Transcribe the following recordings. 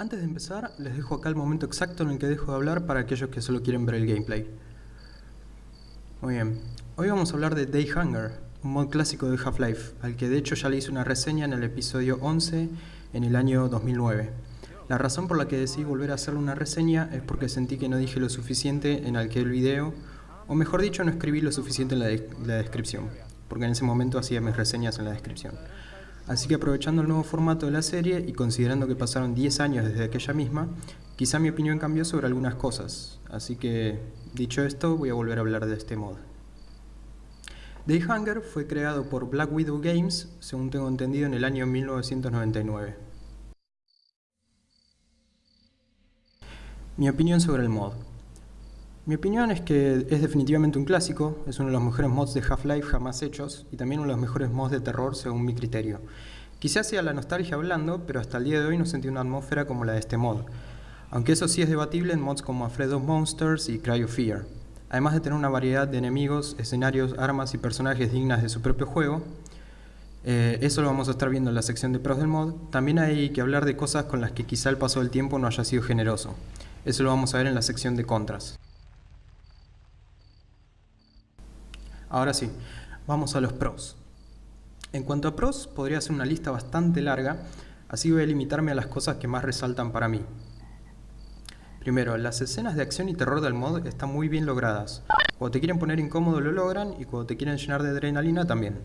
Antes de empezar, les dejo acá el momento exacto en el que dejo de hablar para aquellos que solo quieren ver el gameplay. Muy bien, hoy vamos a hablar de Day Hunger, un mod clásico de Half-Life, al que de hecho ya le hice una reseña en el episodio 11 en el año 2009. La razón por la que decidí volver a hacerle una reseña es porque sentí que no dije lo suficiente en aquel video, o mejor dicho, no escribí lo suficiente en la, la descripción, porque en ese momento hacía mis reseñas en la descripción. Así que aprovechando el nuevo formato de la serie y considerando que pasaron 10 años desde aquella misma, quizá mi opinión cambió sobre algunas cosas. Así que, dicho esto, voy a volver a hablar de este mod. Day Hunger fue creado por Black Widow Games, según tengo entendido, en el año 1999. Mi opinión sobre el mod. Mi opinión es que es definitivamente un clásico, es uno de los mejores mods de Half-Life jamás hechos y también uno de los mejores mods de terror según mi criterio. Quizás sea la nostalgia hablando, pero hasta el día de hoy no sentí una atmósfera como la de este mod. Aunque eso sí es debatible en mods como Afraid of Monsters y Cry of Fear. Además de tener una variedad de enemigos, escenarios, armas y personajes dignas de su propio juego, eh, eso lo vamos a estar viendo en la sección de pros del mod, también hay que hablar de cosas con las que quizá el paso del tiempo no haya sido generoso. Eso lo vamos a ver en la sección de contras. Ahora sí, vamos a los pros. En cuanto a pros, podría ser una lista bastante larga, así voy a limitarme a las cosas que más resaltan para mí. Primero, las escenas de acción y terror del mod están muy bien logradas. Cuando te quieren poner incómodo lo logran y cuando te quieren llenar de adrenalina también.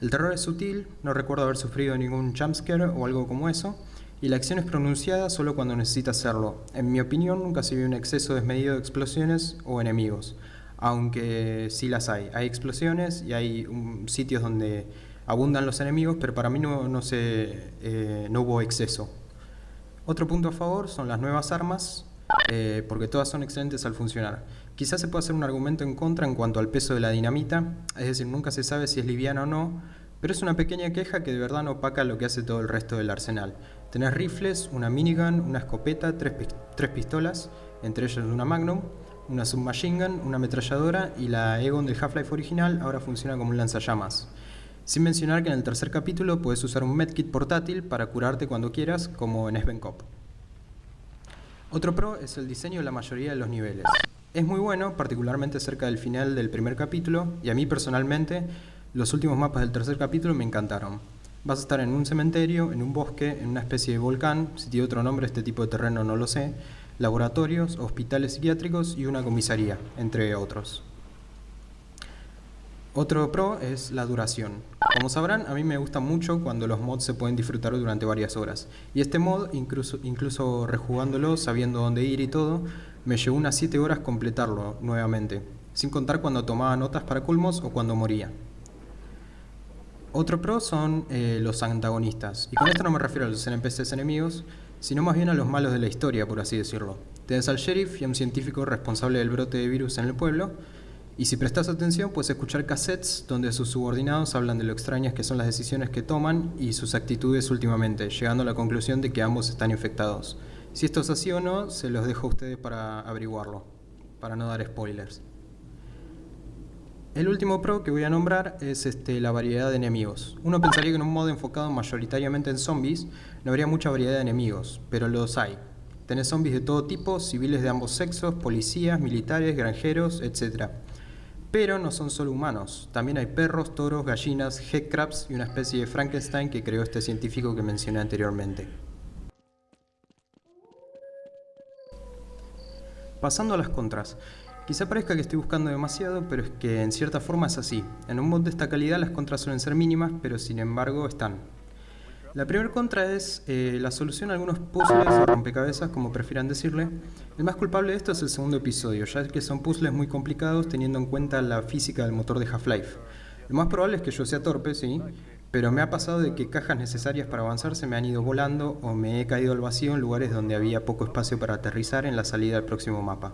El terror es sutil, no recuerdo haber sufrido ningún jumpscare o algo como eso, y la acción es pronunciada solo cuando necesita hacerlo. En mi opinión nunca se vio un exceso desmedido de explosiones o enemigos aunque sí las hay. Hay explosiones y hay sitios donde abundan los enemigos, pero para mí no, no, eh, no hubo exceso. Otro punto a favor son las nuevas armas, eh, porque todas son excelentes al funcionar. Quizás se pueda hacer un argumento en contra en cuanto al peso de la dinamita, es decir, nunca se sabe si es liviana o no, pero es una pequeña queja que de verdad no opaca lo que hace todo el resto del arsenal. Tenés rifles, una minigun, una escopeta, tres, tres pistolas, entre ellas una Magnum, una submachine gun, una ametralladora y la Egon del Half-Life original ahora funciona como un lanzallamas. Sin mencionar que en el tercer capítulo puedes usar un medkit portátil para curarte cuando quieras, como en Sven Cop. Otro pro es el diseño de la mayoría de los niveles. Es muy bueno, particularmente cerca del final del primer capítulo, y a mí personalmente, los últimos mapas del tercer capítulo me encantaron. Vas a estar en un cementerio, en un bosque, en una especie de volcán, si tiene otro nombre este tipo de terreno no lo sé, laboratorios, hospitales psiquiátricos y una comisaría, entre otros. Otro pro es la duración. Como sabrán, a mí me gusta mucho cuando los mods se pueden disfrutar durante varias horas. Y este mod, incluso, incluso rejugándolo, sabiendo dónde ir y todo, me llevó unas 7 horas completarlo nuevamente, sin contar cuando tomaba notas para culmos o cuando moría. Otro pro son eh, los antagonistas, y con esto no me refiero a los NPCs enemigos, sino más bien a los malos de la historia, por así decirlo. Tienes al sheriff y a un científico responsable del brote de virus en el pueblo, y si prestas atención puedes escuchar cassettes donde sus subordinados hablan de lo extrañas que son las decisiones que toman y sus actitudes últimamente, llegando a la conclusión de que ambos están infectados. Si esto es así o no, se los dejo a ustedes para averiguarlo, para no dar spoilers. El último pro que voy a nombrar es este, la variedad de enemigos. Uno pensaría que en un modo enfocado mayoritariamente en zombies no habría mucha variedad de enemigos, pero los hay. Tenés zombies de todo tipo, civiles de ambos sexos, policías, militares, granjeros, etc. Pero no son solo humanos, también hay perros, toros, gallinas, headcrabs y una especie de Frankenstein que creó este científico que mencioné anteriormente. Pasando a las contras. Quizá parezca que estoy buscando demasiado, pero es que en cierta forma es así. En un mod de esta calidad las contras suelen ser mínimas, pero sin embargo están. La primera contra es eh, la solución a algunos puzzles o rompecabezas, como prefieran decirle. El más culpable de esto es el segundo episodio, ya que son puzzles muy complicados teniendo en cuenta la física del motor de Half-Life. Lo más probable es que yo sea torpe, sí, pero me ha pasado de que cajas necesarias para avanzar se me han ido volando o me he caído al vacío en lugares donde había poco espacio para aterrizar en la salida al próximo mapa.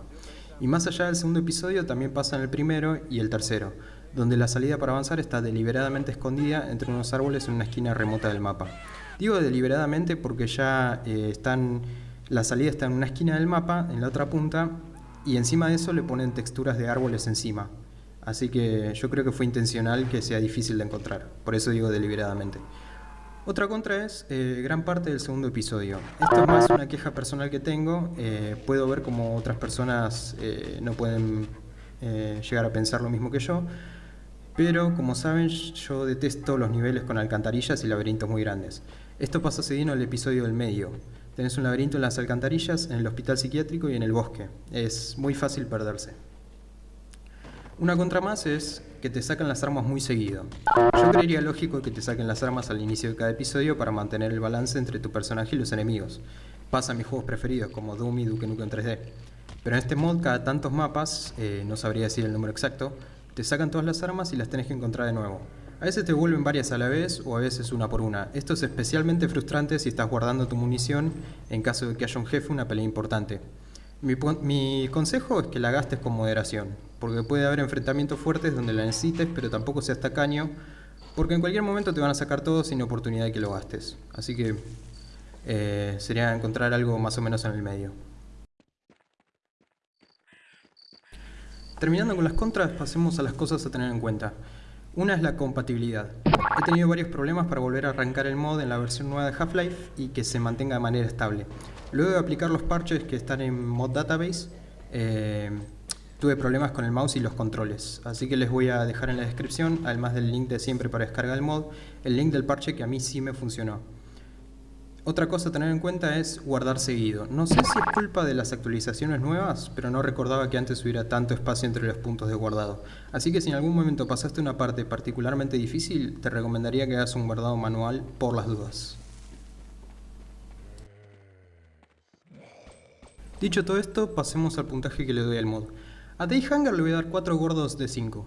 Y más allá del segundo episodio también pasa en el primero y el tercero, donde la salida para avanzar está deliberadamente escondida entre unos árboles en una esquina remota del mapa. Digo deliberadamente porque ya eh, están, la salida está en una esquina del mapa, en la otra punta, y encima de eso le ponen texturas de árboles encima. Así que yo creo que fue intencional que sea difícil de encontrar, por eso digo deliberadamente. Otra contra es eh, gran parte del segundo episodio. Esto es más una queja personal que tengo. Eh, puedo ver como otras personas eh, no pueden llegar a pensar lo mismo que yo. Pero como saben, yo detesto los niveles con alcantarillas y laberintos muy grandes. Esto pasa seguido en el episodio del medio. Tenés un laberinto en las alcantarillas, en el hospital psiquiátrico y en el bosque. Es muy fácil perderse. Una contra más es que te sacan las armas muy seguido. Yo creería lógico que te saquen las armas al inicio de cada episodio para mantener el balance entre tu personaje y los enemigos. Pasa a mis juegos preferidos como Doom y Duke Nukem 3D. Pero en este mod, cada tantos mapas, eh, no sabría decir el número exacto, te sacan todas las armas y las tenés que encontrar de nuevo. A veces te vuelven varias a la vez o a veces una por una. Esto es especialmente frustrante si estás guardando tu munición en caso de que haya un jefe una pelea importante. Mi, consejo es que la gastes con moderación, porque puede haber enfrentamientos fuertes donde la necesites, pero tampoco seas tacaño, porque en cualquier momento te van a sacar todo sin oportunidad de que lo gastes. Así que eh, sería encontrar algo más o menos en el medio. Terminando con las contras, pasemos a las cosas a tener en cuenta. Una es la compatibilidad. He tenido varios problemas para volver a arrancar el mod en la versión nueva de Half-Life y que se mantenga de manera estable. Luego de aplicar los parches que están en Mod Database, eh, tuve problemas con el mouse y los controles. Así que les voy a dejar en la descripción, además del link de siempre para descargar el mod, el link del parche que a mí sí me funcionó. Otra cosa a tener en cuenta es guardar seguido. No sé si es culpa de las actualizaciones nuevas, pero no recordaba que antes hubiera tanto espacio entre los puntos de guardado. Así que si en algún momento pasaste una parte particularmente difícil, te recomendaría que hagas un guardado manual por las dudas. Dicho todo esto, pasemos al puntaje que le doy al mod. A Dayhanger le voy a dar 4 gordos de 5.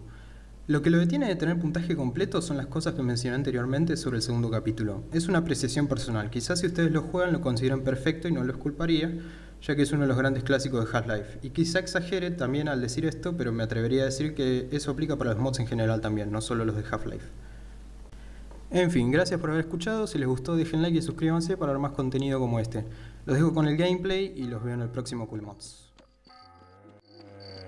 Lo que lo detiene de tener puntaje completo son las cosas que mencioné anteriormente sobre el segundo capítulo. Es una apreciación personal, quizás si ustedes lo juegan lo consideran perfecto y no lo culparía, ya que es uno de los grandes clásicos de Half-Life. Y quizá exagere también al decir esto, pero me atrevería a decir que eso aplica para los mods en general también, no solo los de Half-Life. En fin, gracias por haber escuchado, si les gustó dejen like y suscríbanse para ver más contenido como este. Los dejo con el gameplay y los veo en el próximo Cool Mods.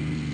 Mm-hmm.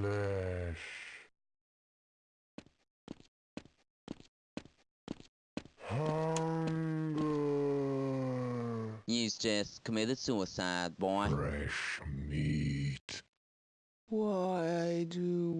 Flesh. Hunger. You just committed suicide, boy. Fresh meat. Why do we